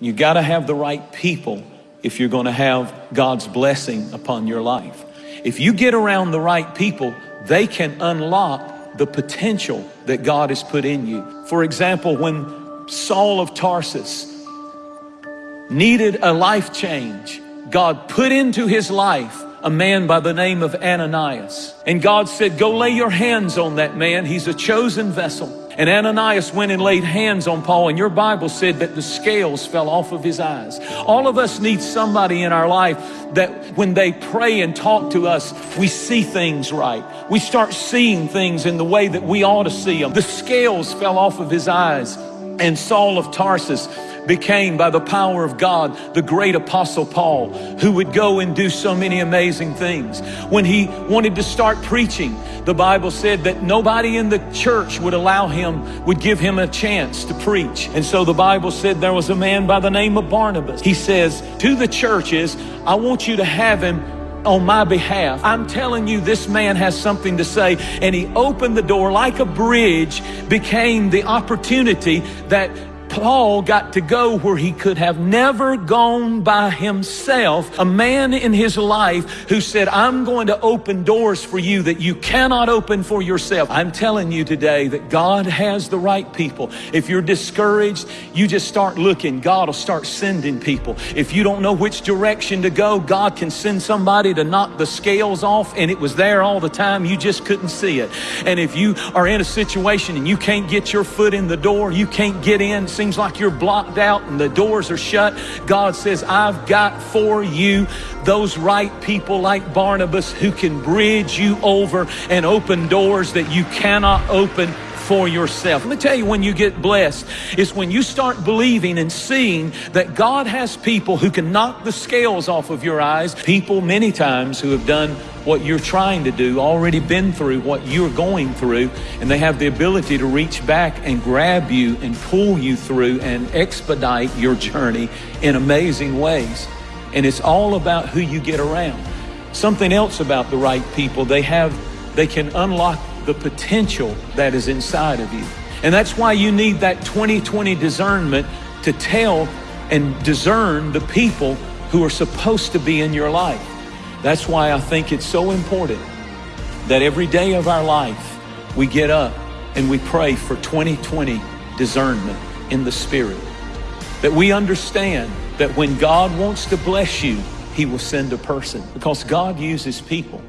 You got to have the right people if you're going to have God's blessing upon your life. If you get around the right people, they can unlock the potential that God has put in you. For example, when Saul of Tarsus needed a life change, God put into his life a man by the name of Ananias. And God said, Go lay your hands on that man. He's a chosen vessel. And Ananias went and laid hands on Paul, and your Bible said that the scales fell off of his eyes. All of us need somebody in our life that when they pray and talk to us, we see things right. We start seeing things in the way that we ought to see them. The scales fell off of his eyes, and Saul of Tarsus became, by the power of God, the great apostle Paul, who would go and do so many amazing things. When he wanted to start preaching, the Bible said that nobody in the church would allow him, would give him a chance to preach. And so the Bible said there was a man by the name of Barnabas. He says to the churches, I want you to have him on my behalf. I'm telling you, this man has something to say. And he opened the door like a bridge, became the opportunity that Paul got to go where he could have never gone by himself. A man in his life who said, I'm going to open doors for you that you cannot open for yourself. I'm telling you today that God has the right people. If you're discouraged, you just start looking. God will start sending people. If you don't know which direction to go, God can send somebody to knock the scales off and it was there all the time. You just couldn't see it. And if you are in a situation and you can't get your foot in the door, you can't get in, seems like you're blocked out and the doors are shut, God says, I've got for you those right people like Barnabas who can bridge you over and open doors that you cannot open for yourself. Let me tell you when you get blessed is when you start believing and seeing that God has people who can knock the scales off of your eyes. People many times who have done what you're trying to do, already been through what you're going through, and they have the ability to reach back and grab you and pull you through and expedite your journey in amazing ways. And it's all about who you get around. Something else about the right people, they have, they can unlock the potential that is inside of you. And that's why you need that 2020 discernment to tell and discern the people who are supposed to be in your life. That's why I think it's so important that every day of our life we get up and we pray for 2020 discernment in the spirit. That we understand that when God wants to bless you, he will send a person because God uses people.